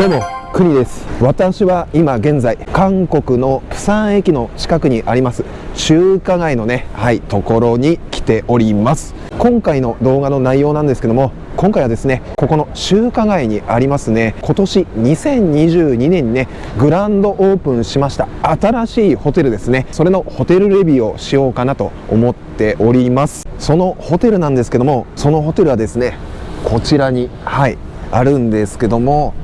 どうも。国です。私は今現在韓国の釜山駅の近くにあります中華街のねはいところに来ております。今回の動画の内容なんですけども今回はですねここの中華街にありますね今年2022年にねグランドオープンしました新しいホテルですね。それのホテルレビューをしようかなと思っております。そのホテルなんですけどもそのホテルはですねこちらにはいあるんですけども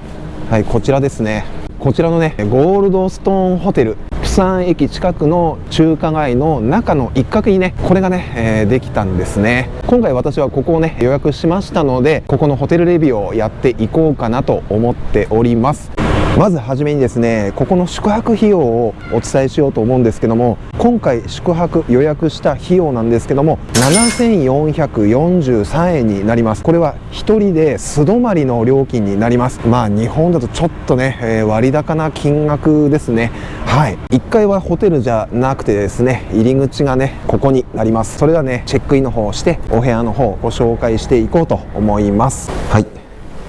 はいこちらですね。こちらのねゴールドストーンホテル。釜山駅近くの中華街の中の一角にねこれがね、えー、できたんですね。今回私はここをね予約しましたのでここのホテルレビューをやっていこうかなと思っております。まずはじめにですねここの宿泊費用をお伝えしようと思うんですけども今回宿泊予約した費用なんですけども7443円になります。これは1人で素泊まりの料金になります。まあ日本だとちょっとね、えー、割高な金額ですね。はい。1階はホテルじゃなくてですね入り口がねここになります。それではねチェックインの方をしてお部屋の方をご紹介していこうと思います。はい。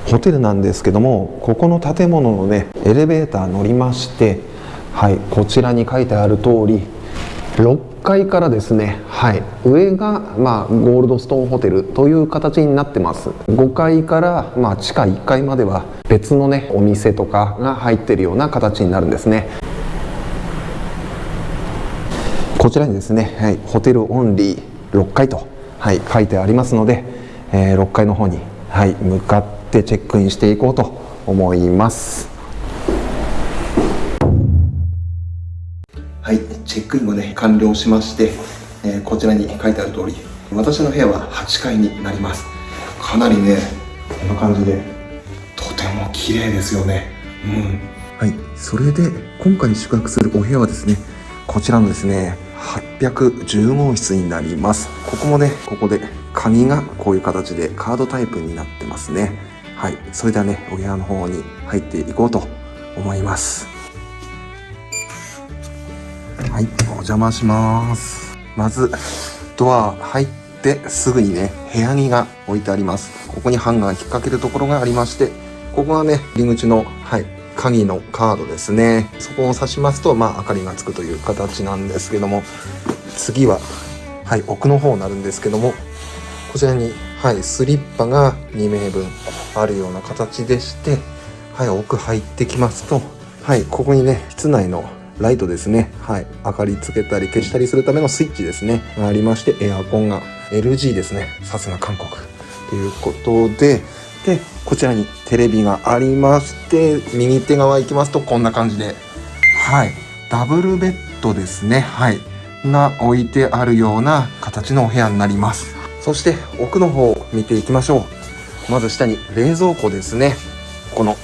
ホテルなんですけどもここの建物のねエレベーター乗りましてはいこちらに書いてある通り6階からですねはい上がまあゴールドストーンホテルという形になってます。5階からまあ地下1階までは別のねお店とかが入ってるような形になるんですね。こちらにですね、はい、ホテルオンリー6階と、はい、書いてありますので、えー、6階の方に、はい、向かってってチェックインしていこうと思います。はいチェックインもね完了しまして、えー、こちらに書いてある通り私の部屋は8階になります。かなりねこんな感じでとても綺麗ですよね。うん。はいそれで今回宿泊するお部屋はですねこちらのですね810号室になります。ここもねここで鍵がこういう形でカードタイプになってますねはい、それではね、お部屋の方に入っていこうと思います。はい、お邪魔します。まず、ドア入ってすぐにね、部屋着が置いてあります。ここにハンガー引っ掛けるところがありまして、ここがね、入り口の、はい、鍵のカードですね。そこを刺しますと、まあ、明かりがつくという形なんですけども、次は、はい、奥の方になるんですけども、こちらにはい、スリッパが2名分あるような形でして、はい、奥入ってきますと、はい、ここにね、室内のライトですね。はい。明かりつけたり消したりするためのスイッチですね。がありまして、エアコンが LG ですね。さすが韓国。ということで、で、こちらにテレビがありまして、右手側行きますとこんな感じで、はい。ダブルベッドですね。はい。が置いてあるような形のお部屋になります。そして奥の方を見ていきましょう。まず下に冷蔵庫ですね。この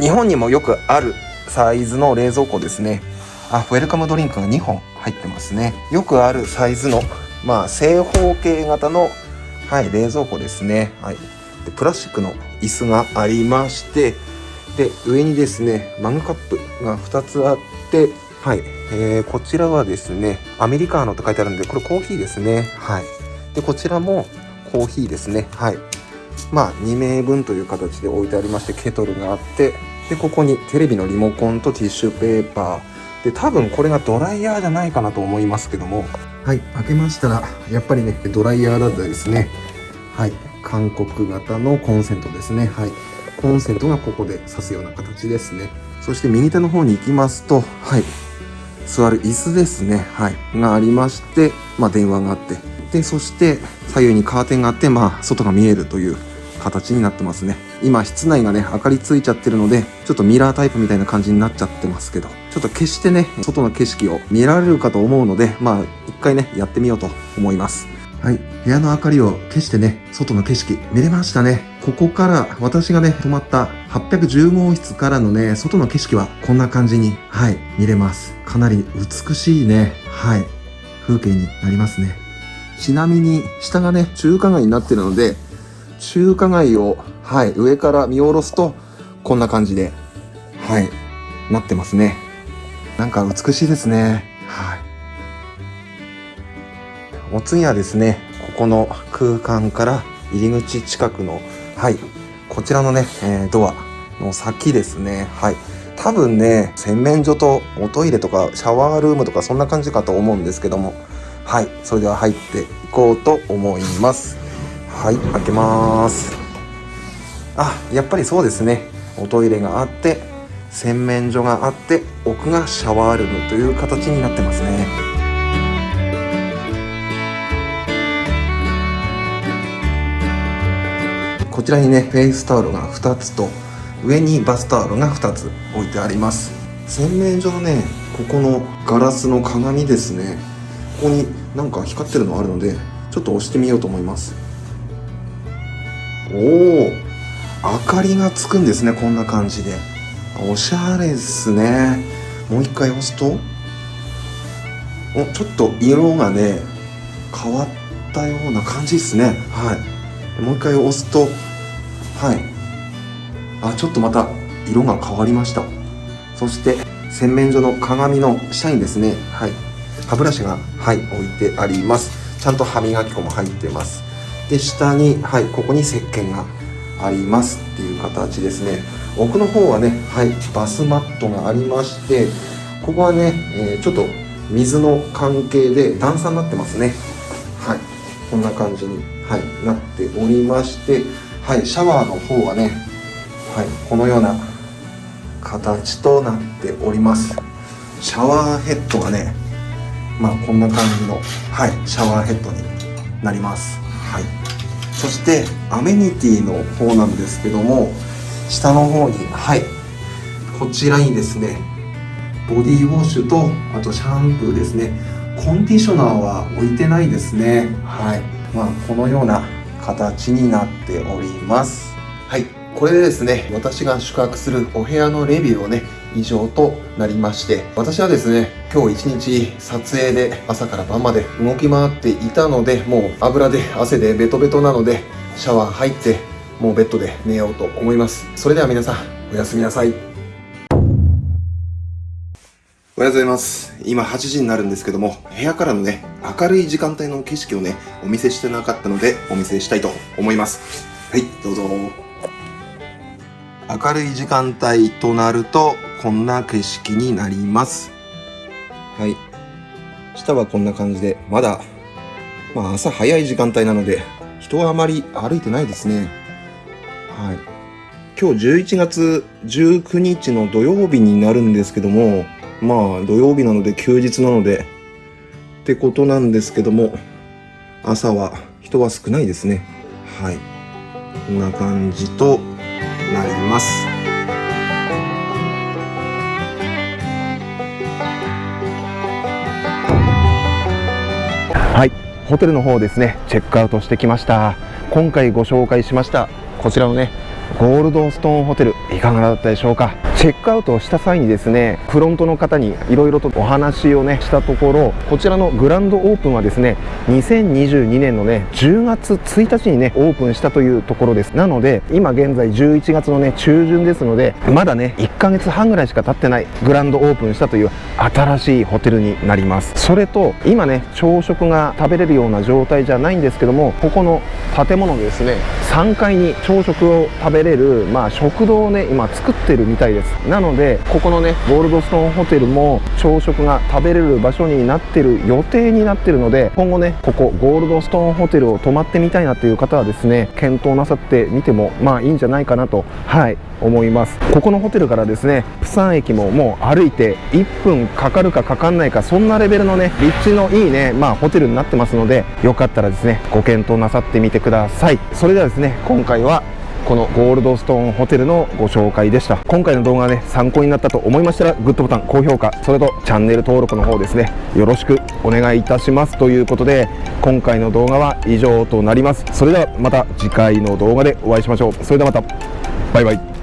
日本にもよくあるサイズの冷蔵庫ですね。あウェルカムドリンクが2本入ってますね。よくあるサイズのまあ正方形型のはい冷蔵庫ですね。はい。でプラスチックの椅子がありましてで上にですねマグカップが2つあってはい、えー、こちらはですねアメリカーノと書いてあるんでこれコーヒーですね。はい。でこちらもコーヒーですね。はい。まあ2名分という形で置いてありましてケトルがあってでここにテレビのリモコンとティッシュペーパー。で多分これがドライヤーじゃないかなと思いますけども。はい。開けましたらやっぱりねドライヤーだったですね。はい。韓国型のコンセントですね。はい。コンセントがここで挿すような形ですね。そして右手の方に行きますとはい。座る椅子ですね。はい。がありましてまあ電話があってでそして左右にカーテンがあってまあ外が見えるという形になってますね。今室内がね明かりついちゃってるのでちょっとミラータイプみたいな感じになっちゃってますけど。ちょっと決してね外の景色を見られるかと思うのでまあ一回ねやってみようと思います。はい。部屋の明かりを消してね外の景色見れましたね。ここから私がね泊まった810号室からのね外の景色はこんな感じにはい見れます。かなり美しいねはい風景になりますね。ちなみに下がね中華街になってるので中華街をはい上から見下ろすとこんな感じではいなってますねなんか美しいですねはいお次はですねここの空間から入り口近くのはいこちらのね、えー、ドアの先ですね。はい。多分ね、洗面所とおトイレとかシャワールームとかそんな感じかと思うんですけども。はい。それでは入っていこうと思います。はい。開けます。あ、やっぱりそうですね。おトイレがあって、洗面所があって、奥がシャワールームという形になってますね。こちらにねフェイスタオルが2つと上にバスタオルが2つ置いてあります洗面所のねここのガラスの鏡ですねここになんか光ってるのあるのでちょっと押してみようと思います。おお明かりがつくんですねこんな感じで。おしゃれですね。もう一回押すとおちょっと色がね変わったような感じですね。はい。もう一回押すとはい。あちょっとまた色が変わりました。そして洗面所の鏡の下にですね。はい。歯ブラシがはい置いてあります。ちゃんと歯磨き粉も入ってます。で下にはいここに石鹸がありますっていう形ですね。奥の方はねはいバスマットがありましてここはね、えー、ちょっと水の関係で段差になってますね。はい。こんな感じにはい、なっておりまして、はい、シャワーの方はね、はい、このような形となっております。シャワーヘッドがねまあこんな感じの、はい、シャワーヘッドになります、はい、そしてアメニティの方なんですけども下の方にはい。こちらにですねボディウォッシュとあとシャンプーですね。コンディショナーは置いてないですね。はい。まあ、このような形になっております。はい。これでですね私が宿泊するお部屋のレビューをね以上となりまして私はですね今日一日撮影で朝から晩まで動き回っていたのでもう油で汗でベトベトなのでシャワー入ってもうベッドで寝ようと思いますそれでは皆さんおやすみなさいおはようございます。今8時になるんですけども、部屋からのね、明るい時間帯の景色をね、お見せしてなかったので、お見せしたいと思います。はい、どうぞ。明るい時間帯となると、こんな景色になります。はい。下はこんな感じで、まだ、まあ朝早い時間帯なので、人はあまり歩いてないですね。はい。今日11月19日の土曜日になるんですけども、まあ土曜日なので休日なのでってことなんですけども朝は人は少ないですねはいこんな感じとなりますはい。ホテルの方ですね。チェックアウトしてきました。今回ご紹介しましたこちらのねゴールドストーンホテルいかがだったでしょうか。チェックアウトをした際にですねフロントの方にいろいろとお話をねしたところこちらのグランドオープンはですね2022年のね10月1日にねオープンしたというところです。なので今現在11月のね中旬ですのでまだね1ヶ月半ぐらいしか経ってないグランドオープンしたという新しいホテルになります。それと今ね朝食が食べれるような状態じゃないんですけどもここの建物ですね3階に朝食を食べれる、まあ、食堂をね今作ってるみたいです。なのでここのねゴールドストーンホテルも朝食が食べれる場所になってる予定になってるので今後ねここゴールドストーンホテルを泊まってみたいなという方はですね検討なさってみてもまあいいんじゃないかなとはい思います。ここのホテルからですねプサン駅ももう歩いて1分かかるかかかんないかそんなレベルのね立地のいいねまあホテルになってますのでよかったらですねご検討なさってみてください。それではですね今回はこのゴールドストーンホテルのご紹介でした。今回の動画がね参考になったと思いましたらグッドボタン高評価それとチャンネル登録の方ですねよろしくお願いいたしますということで今回の動画は以上となります。それではまた次回の動画でお会いしましょう。それではまた。バイバイ。